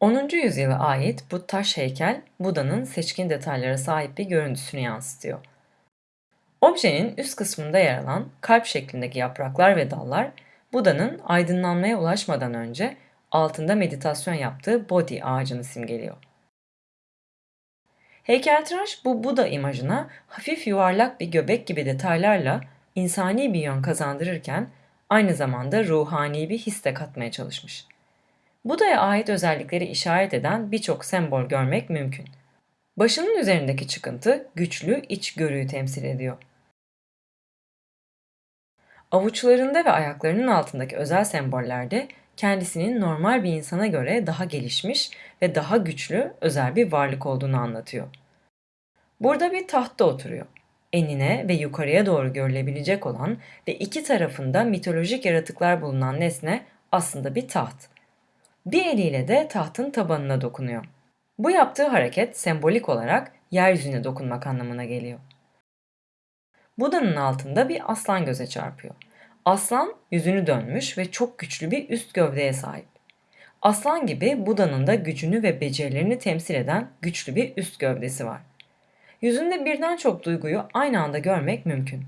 10. yüzyıla ait bu taş heykel Buda'nın seçkin detaylara sahip bir görüntüsünü yansıtıyor. Objenin üst kısmında yer alan kalp şeklindeki yapraklar ve dallar Buda'nın aydınlanmaya ulaşmadan önce altında meditasyon yaptığı Bodhi ağacını simgeliyor. Heykeltıraş bu Buda imajına hafif yuvarlak bir göbek gibi detaylarla insani bir yön kazandırırken aynı zamanda ruhani bir his de katmaya çalışmış. Buda'ya ait özellikleri işaret eden birçok sembol görmek mümkün. Başının üzerindeki çıkıntı güçlü içgörüyü temsil ediyor. Avuçlarında ve ayaklarının altındaki özel sembollerde kendisinin normal bir insana göre daha gelişmiş ve daha güçlü özel bir varlık olduğunu anlatıyor. Burada bir tahtta oturuyor. Enine ve yukarıya doğru görülebilecek olan ve iki tarafında mitolojik yaratıklar bulunan nesne aslında bir taht. Bir eliyle de tahtın tabanına dokunuyor. Bu yaptığı hareket sembolik olarak yeryüzüne dokunmak anlamına geliyor. Buda'nın altında bir aslan göze çarpıyor. Aslan yüzünü dönmüş ve çok güçlü bir üst gövdeye sahip. Aslan gibi Buda'nın da gücünü ve becerilerini temsil eden güçlü bir üst gövdesi var. Yüzünde birden çok duyguyu aynı anda görmek mümkün.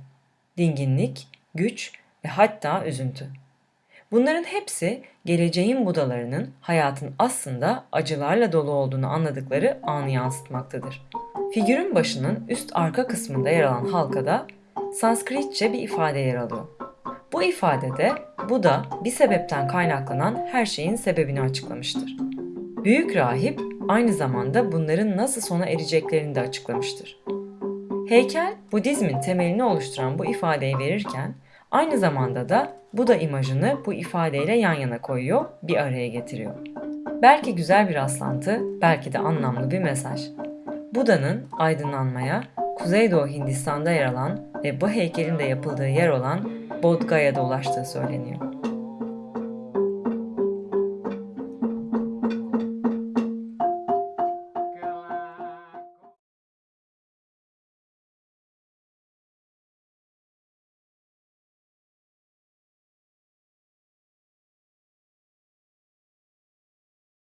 Dinginlik, güç ve hatta üzüntü. Bunların hepsi geleceğin Budalarının hayatın aslında acılarla dolu olduğunu anladıkları anı yansıtmaktadır. Figürün başının üst arka kısmında yer alan halkada Sanskritçe bir ifade yer alıyor. Bu ifadede Buda bir sebepten kaynaklanan her şeyin sebebini açıklamıştır. Büyük rahip aynı zamanda bunların nasıl sona ereceklerini de açıklamıştır. Heykel, Budizmin temelini oluşturan bu ifadeyi verirken aynı zamanda da Buda imajını bu ifadeyle yan yana koyuyor, bir araya getiriyor. Belki güzel bir rastlantı, belki de anlamlı bir mesaj. Buda'nın aydınlanmaya, Kuzeydoğu Hindistan'da yer alan ve bu heykelin de yapıldığı yer olan Bodh Gaya'da ulaştığı söyleniyor.